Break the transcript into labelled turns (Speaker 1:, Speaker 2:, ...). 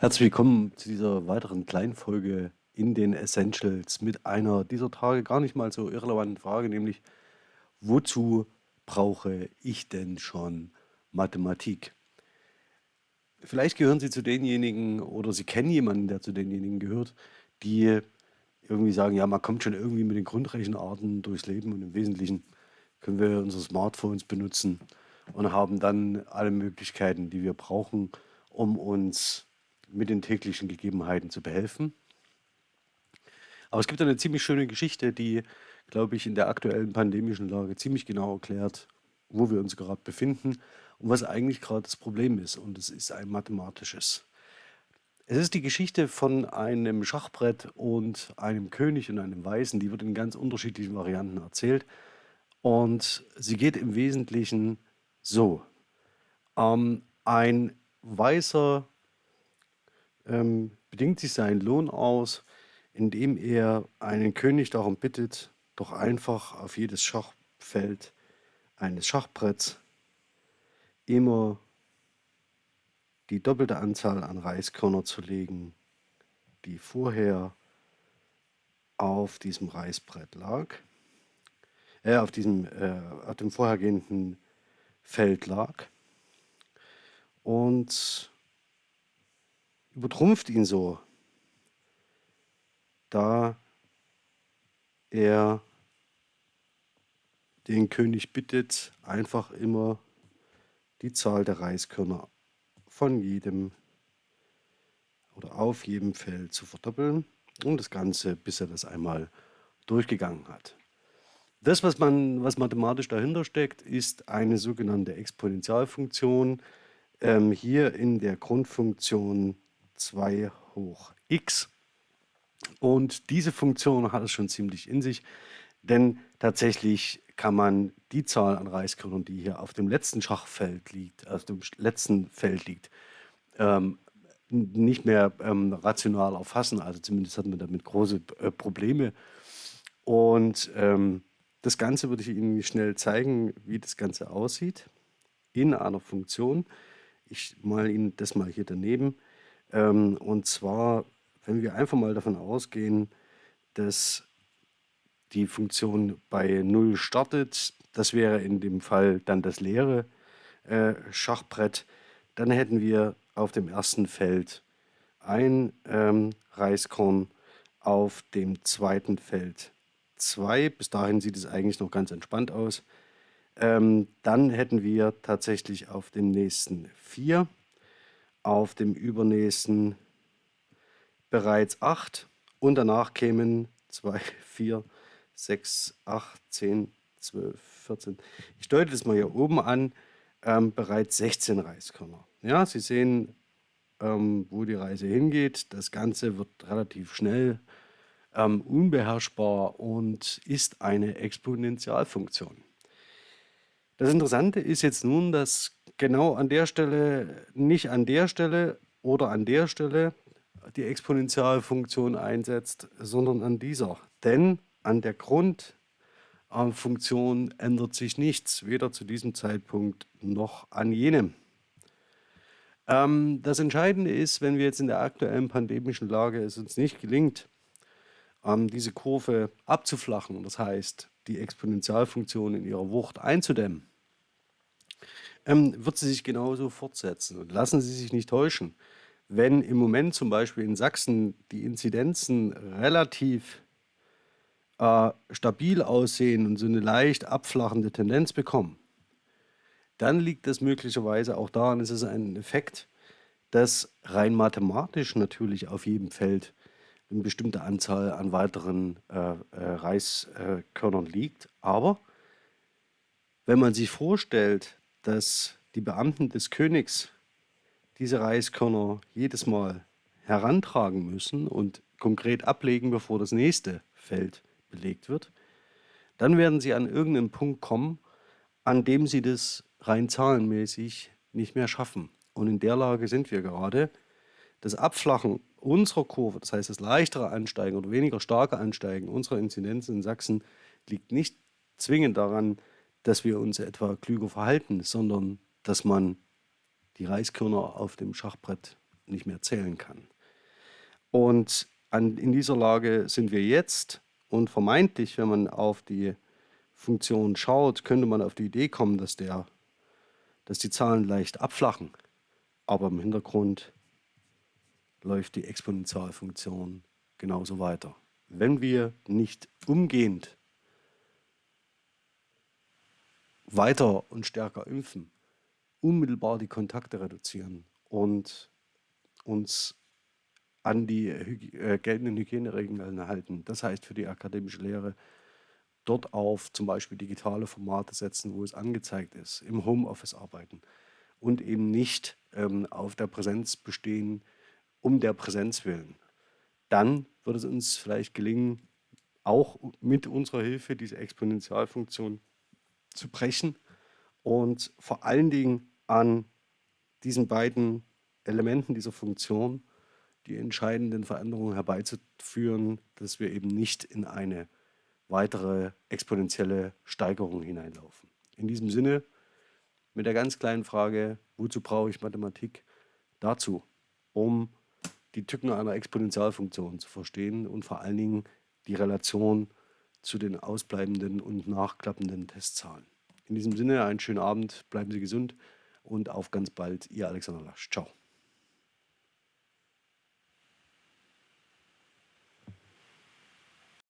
Speaker 1: Herzlich willkommen zu dieser weiteren Kleinfolge in den Essentials mit einer dieser Tage gar nicht mal so irrelevanten Frage, nämlich wozu brauche ich denn schon Mathematik? Vielleicht gehören Sie zu denjenigen oder Sie kennen jemanden, der zu denjenigen gehört, die irgendwie sagen, ja, man kommt schon irgendwie mit den Grundrechenarten durchs Leben und im Wesentlichen können wir unsere Smartphones benutzen und haben dann alle Möglichkeiten, die wir brauchen, um uns mit den täglichen Gegebenheiten zu behelfen. Aber es gibt eine ziemlich schöne Geschichte, die, glaube ich, in der aktuellen pandemischen Lage ziemlich genau erklärt, wo wir uns gerade befinden und was eigentlich gerade das Problem ist. Und es ist ein mathematisches. Es ist die Geschichte von einem Schachbrett und einem König und einem Weißen. Die wird in ganz unterschiedlichen Varianten erzählt. Und sie geht im Wesentlichen so. Ähm, ein weißer ähm, bedingt sich seinen Lohn aus, indem er einen König darum bittet, doch einfach auf jedes Schachfeld eines Schachbretts immer die doppelte Anzahl an Reiskörner zu legen, die vorher auf diesem Reisbrett lag, äh, auf diesem, äh, auf dem vorhergehenden Feld lag. Und übertrumpft ihn so, da er den König bittet, einfach immer die Zahl der Reiskörner von jedem oder auf jedem Feld zu verdoppeln und das Ganze, bis er das einmal durchgegangen hat. Das, was, man, was mathematisch dahinter steckt, ist eine sogenannte Exponentialfunktion. Ähm, hier in der Grundfunktion 2 hoch x. Und diese Funktion hat es schon ziemlich in sich, denn tatsächlich kann man die Zahl an Reiskörnern, die hier auf dem letzten Schachfeld liegt, auf dem letzten Feld liegt, ähm, nicht mehr ähm, rational erfassen. Also zumindest hat man damit große äh, Probleme. Und ähm, das Ganze würde ich Ihnen schnell zeigen, wie das Ganze aussieht in einer Funktion. Ich male Ihnen das mal hier daneben. Ähm, und zwar, wenn wir einfach mal davon ausgehen, dass die Funktion bei 0 startet, das wäre in dem Fall dann das leere äh, Schachbrett, dann hätten wir auf dem ersten Feld ein ähm, Reiskorn, auf dem zweiten Feld zwei. Bis dahin sieht es eigentlich noch ganz entspannt aus. Ähm, dann hätten wir tatsächlich auf dem nächsten vier auf dem übernächsten bereits 8 und danach kämen 2, 4, 6, 8, 10, 12, 14. Ich deute das mal hier oben an, ähm, bereits 16 Reiskörner. Ja, Sie sehen, ähm, wo die Reise hingeht. Das Ganze wird relativ schnell ähm, unbeherrschbar und ist eine Exponentialfunktion. Das Interessante ist jetzt nun, dass genau an der Stelle, nicht an der Stelle oder an der Stelle die Exponentialfunktion einsetzt, sondern an dieser. Denn an der Grundfunktion ändert sich nichts, weder zu diesem Zeitpunkt noch an jenem. Ähm, das Entscheidende ist, wenn wir jetzt in der aktuellen pandemischen Lage es uns nicht gelingt, ähm, diese Kurve abzuflachen, das heißt, die Exponentialfunktion in ihrer Wucht einzudämmen, ähm, wird sie sich genauso fortsetzen. Und lassen Sie sich nicht täuschen. Wenn im Moment zum Beispiel in Sachsen die Inzidenzen relativ äh, stabil aussehen und so eine leicht abflachende Tendenz bekommen, dann liegt das möglicherweise auch daran, es ist ein Effekt, dass rein mathematisch natürlich auf jedem Feld eine bestimmte Anzahl an weiteren äh, äh, Reiskörnern liegt. Aber wenn man sich vorstellt, dass die Beamten des Königs diese Reiskörner jedes Mal herantragen müssen und konkret ablegen, bevor das nächste Feld belegt wird, dann werden sie an irgendeinen Punkt kommen, an dem sie das rein zahlenmäßig nicht mehr schaffen. Und in der Lage sind wir gerade. Das Abflachen unserer Kurve, das heißt das leichtere Ansteigen oder weniger starke Ansteigen unserer Inzidenz in Sachsen, liegt nicht zwingend daran, dass wir uns etwa klüger verhalten, sondern dass man die Reiskörner auf dem Schachbrett nicht mehr zählen kann. Und an, in dieser Lage sind wir jetzt und vermeintlich, wenn man auf die Funktion schaut, könnte man auf die Idee kommen, dass, der, dass die Zahlen leicht abflachen, aber im Hintergrund läuft die Exponentialfunktion genauso weiter. Wenn wir nicht umgehend weiter und stärker impfen, unmittelbar die Kontakte reduzieren und uns an die äh, geltenden Hygieneregeln halten. Das heißt für die akademische Lehre dort auf zum Beispiel digitale Formate setzen, wo es angezeigt ist, im Homeoffice arbeiten und eben nicht ähm, auf der Präsenz bestehen, um der Präsenz willen. Dann wird es uns vielleicht gelingen, auch mit unserer Hilfe diese Exponentialfunktion zu brechen und vor allen Dingen an diesen beiden Elementen dieser Funktion die entscheidenden Veränderungen herbeizuführen, dass wir eben nicht in eine weitere exponentielle Steigerung hineinlaufen. In diesem Sinne mit der ganz kleinen Frage, wozu brauche ich Mathematik? Dazu, um die Tücken einer Exponentialfunktion zu verstehen und vor allen Dingen die Relation zu den ausbleibenden und nachklappenden Testzahlen. In diesem Sinne einen schönen Abend, bleiben Sie gesund und auf ganz bald, Ihr Alexander Lasch. Ciao.